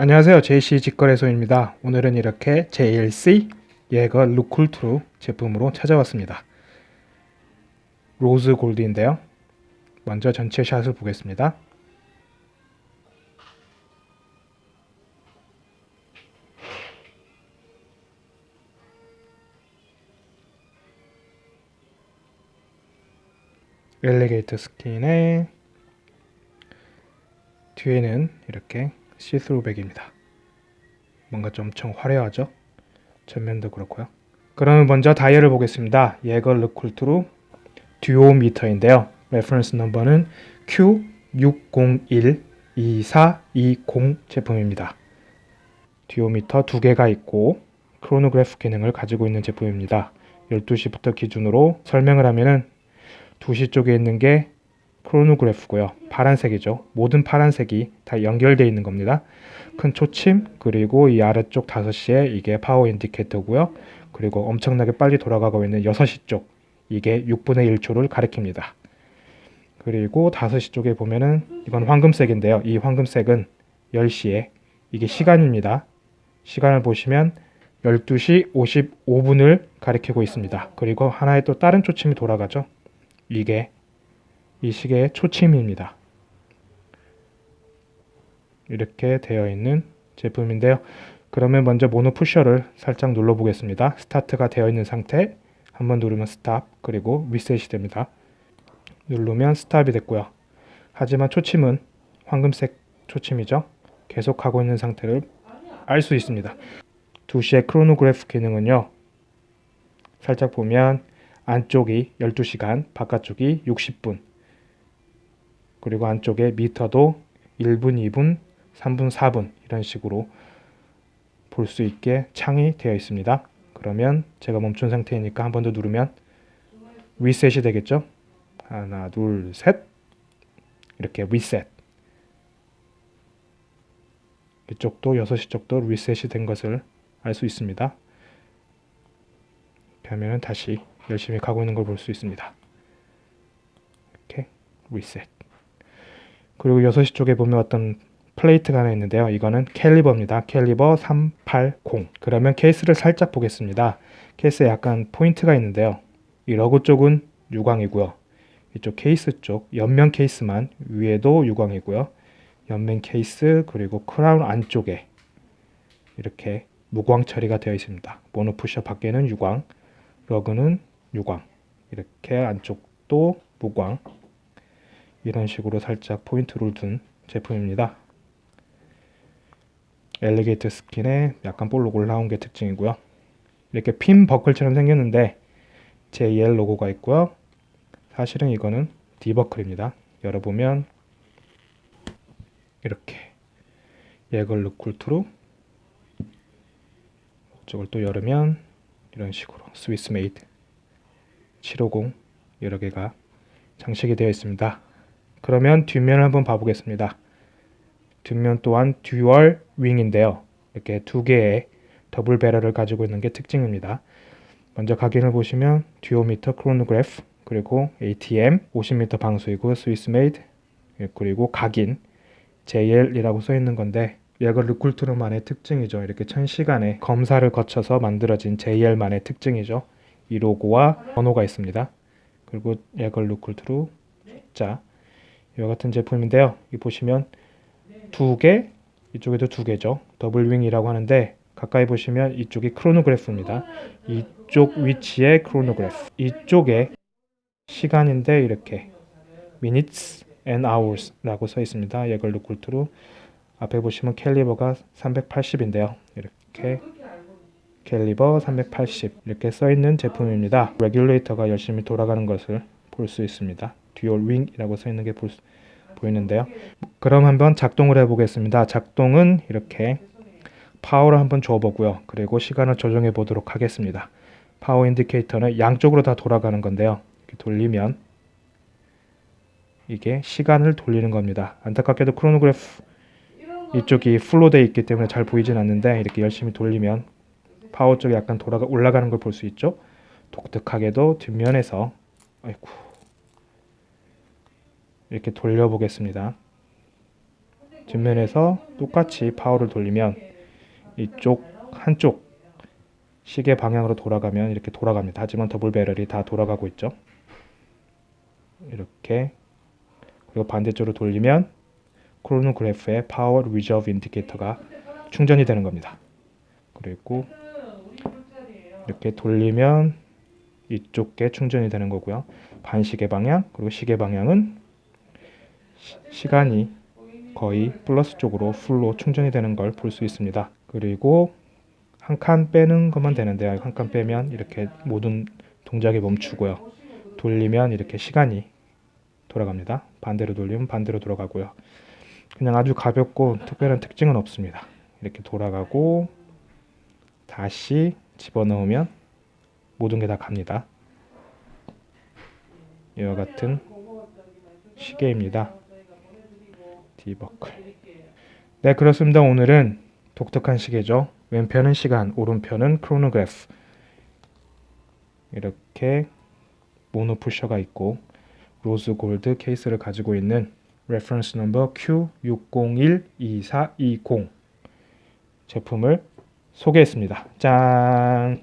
안녕하세요. JC 직거래소입니다. 오늘은 이렇게 JLC 예거 르쿨트르 제품으로 찾아왔습니다. rose gold인데요. 먼저 전체 샷을 보겠습니다. alligator skin에 뒤에는 이렇게 see-through back입니다. 뭔가 좀 엄청 화려하죠? 전면도 그렇고요. 그러면 먼저 다이얼을 보겠습니다. 예거 르쿨트르 듀오미터인데요. reference number는 Q6012420 제품입니다. 듀오미터 두 개가 있고 크로노그래프 기능을 가지고 있는 제품입니다. 12시부터 기준으로 설명을 하면은 2시 쪽에 있는 게 크로노그래프고요. 파란색이죠. 모든 파란색이 다 연결되어 있는 겁니다. 큰 초침 그리고 이 아래쪽 5시에 이게 파워 인디케이터고요. 그리고 엄청나게 빨리 돌아가고 있는 6시 쪽 이게 6분의 1초를 가리킵니다. 그리고 5시 쪽에 보면은 이건 황금색인데요. 이 황금색은 10시에 이게 시간입니다. 시간을 보시면 12시 55분을 가리키고 있습니다. 그리고 하나의 또 다른 초침이 돌아가죠. 이게 이 시계의 초침입니다. 이렇게 되어 있는 제품인데요. 그러면 먼저 mono pusher를 살짝 눌러 보겠습니다. 스타트가 되어 있는 상태 한번 누르면 스탑 그리고 리셋이 됩니다. 누르면 스탑이 됐고요. 하지만 초침은 황금색 초침이죠. 계속 하고 있는 상태를 알 수 있습니다. 2시의 크로노그래프 기능은요. 살짝 보면 안쪽이 12시간, 바깥쪽이 60분 그리고 안쪽에 미터도 1분, 2분, 3분, 4분 이런 식으로 볼 수 있게 창이 되어 있습니다. 그러면 제가 멈춘 상태이니까 한 번 더 누르면 리셋이 되겠죠? 하나, 둘, 셋 이렇게 리셋 이쪽도 6시 쪽도 리셋이 된 것을 알 수 있습니다. 이렇게 하면 다시 열심히 가고 있는 걸 볼 수 있습니다. 이렇게 리셋 그리고 6시 쪽에 보면 어떤 플레이트가 하나 있는데요. 이거는 caliber입니다. caliber 380 그러면 케이스를 살짝 보겠습니다. 케이스에 약간 포인트가 있는데요. 이 lug 쪽은 유광이고요. 이쪽 케이스 쪽 옆면 케이스만 위에도 유광이고요. 옆면 케이스 그리고 크라운 안쪽에 이렇게 무광 처리가 되어 있습니다. monopusher 밖에는 유광, lug는 유광 이렇게 안쪽도 무광 이런 식으로 살짝 포인트를 둔 제품입니다. alligator skin에 약간 볼록 올라온 게 특징이고요. 이렇게 핀 버클처럼 생겼는데 JL 로고가 있고요. 사실은 이거는 D버클입니다. 열어보면 이렇게 예거 르쿨트르 이쪽을 또 열으면 이런 식으로 Swiss made 750 여러 개가 장식이 되어 있습니다. 그러면 뒷면을 한번 봐보겠습니다. 뒷면 또한 dual wing인데요. 이렇게 두 개의 double barrel을 가지고 있는 게 특징입니다. 먼저 각인을 보시면 듀오미터 크로노그래프 그리고 ATM 50m 방수이고 Swiss made 그리고 각인 JL이라고 써 있는 건데 얘가 르쿨트르만의 특징이죠. 이렇게 1000시간의 검사를 거쳐서 만들어진 JL만의 특징이죠. 이 로고와 번호가 있습니다. 그리고 얘가 르쿨트르 자 이와 같은 제품인데요. 이 보시면 두 개, 이쪽에도 두 개죠. double wing이라고 하는데 가까이 보시면 이쪽이 크로노그래프입니다. 이쪽 위치에 크로노그래프. 이쪽에 시간인데 이렇게 minutes and hours라고 써 있습니다. 예거 르쿨트르 앞에 보시면 caliber가 380인데요. 이렇게 caliber 380 이렇게 써 있는 제품입니다. 레귤레이터가 열심히 돌아가는 것을 볼 수 있습니다. dual wing이라고 써 있는 게 볼 수, 보이는데요. 그럼 한번 작동을 해보겠습니다. 작동은 이렇게 파워를 한번 줘보고요. 그리고 시간을 조정해 보도록 하겠습니다. power indicator는 양쪽으로 다 돌아가는 건데요. 돌리면 이게 시간을 돌리는 겁니다. 안타깝게도 크로노그래프 이쪽이 full로 되어 있기 때문에 잘 보이진 않는데 이렇게 열심히 돌리면 파워 쪽이 약간 돌아가 올라가는 걸 볼 수 있죠. 독특하게도 뒷면에서 아이고 이렇게 돌려보겠습니다. 뒷면에서 똑같이 파워를 돌리면 이쪽 한쪽 시계 방향으로 돌아가면 이렇게 돌아갑니다. 하지만 double barrel이 다 돌아가고 있죠. 이렇게 그리고 반대쪽으로 돌리면 크로노그래프의 power reserve indicator가 충전이 되는 겁니다. 그리고 이렇게 돌리면 이쪽에 충전이 되는 거고요. 반시계 방향 그리고 시계 방향은 시, 간이 거의 플러스 쪽으로 풀로 충전이 되는 걸 볼 수 있습니다. 그리고 한 칸 빼는 것만 되는데 한 칸 빼면 이렇게 모든 동작이 멈추고요. 돌리면 이렇게 시간이 돌아갑니다. 반대로 돌리면 반대로 돌아가고요. 그냥 아주 가볍고 특별한 특징은 없습니다. 이렇게 돌아가고 다시 집어넣으면 모든 게 다 갑니다. 이와 같은 시계입니다. D버클. 네, 그렇습니다. 오늘은 독특한 시계죠. 왼편은 시간, 오른편은 크로노그래프. 이렇게 mono pusher가 있고 rose gold 케이스를 가지고 있는 reference number Q6012420 제품을 소개했습니다. 짠!